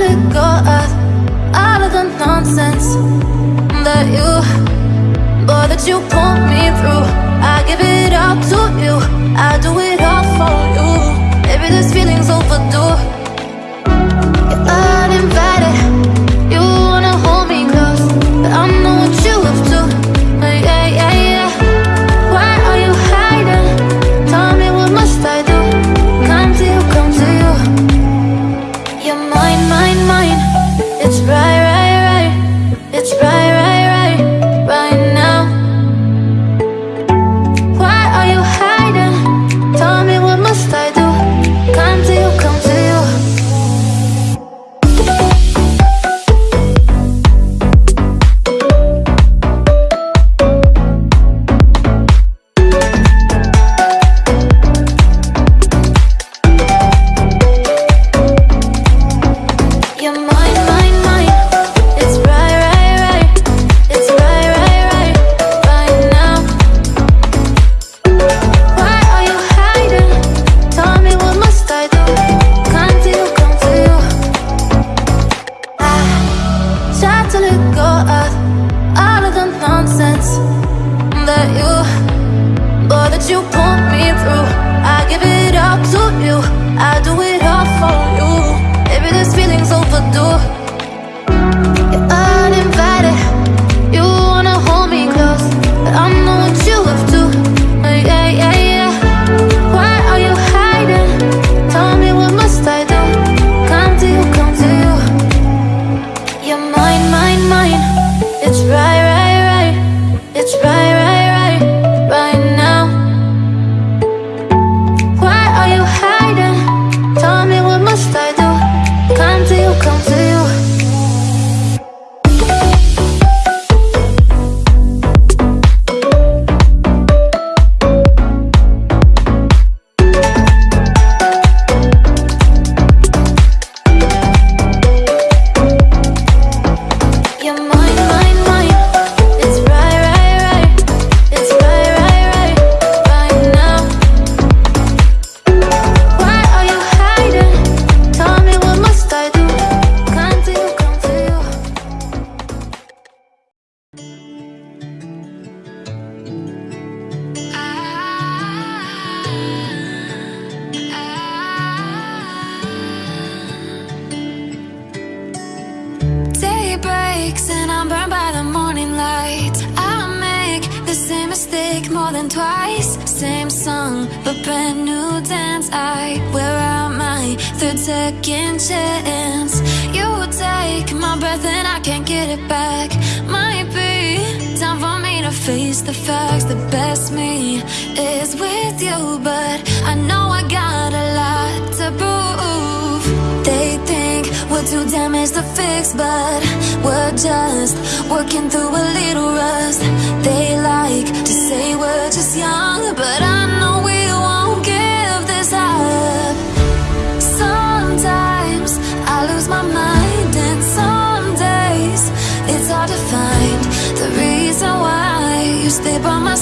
wanna go out, out of the nonsense that you, boy, that you pull me through. I give it all to you, I do it all for you. Maybe this feeling's overdue. where am I? Third second chance. You take my breath and I can't get it back. Might be time for me to face the facts. The best me is with you, but I know I got a lot to prove. They think we're too damaged to fix, but we're just working through a little rust. They like to say we're just young, but I know we. by my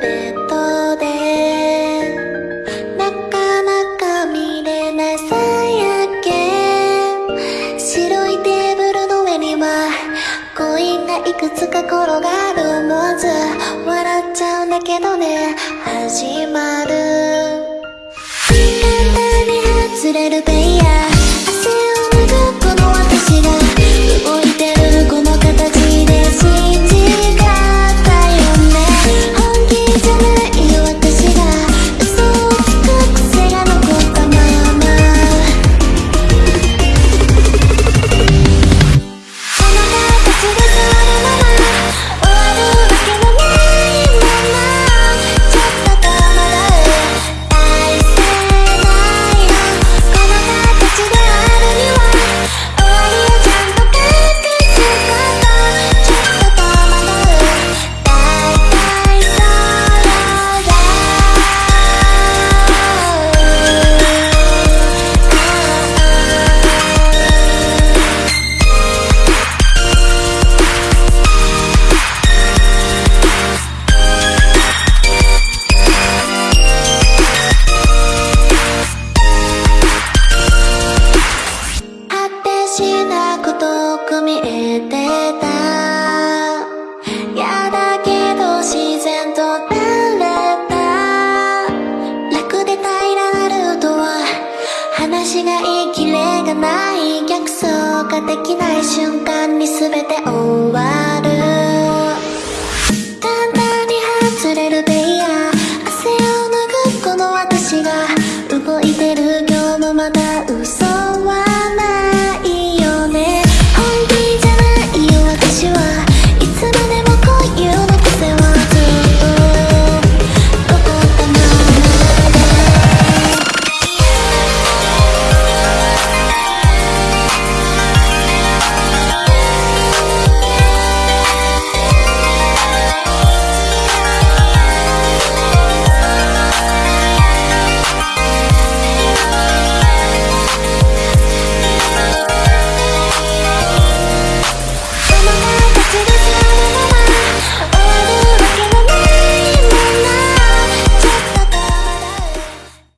ベッドでなかなか見れない朝焼け。白いテーブルの上にはコインがいくつか転がる思わず笑っちゃうんだけどね始まる。簡単に外れる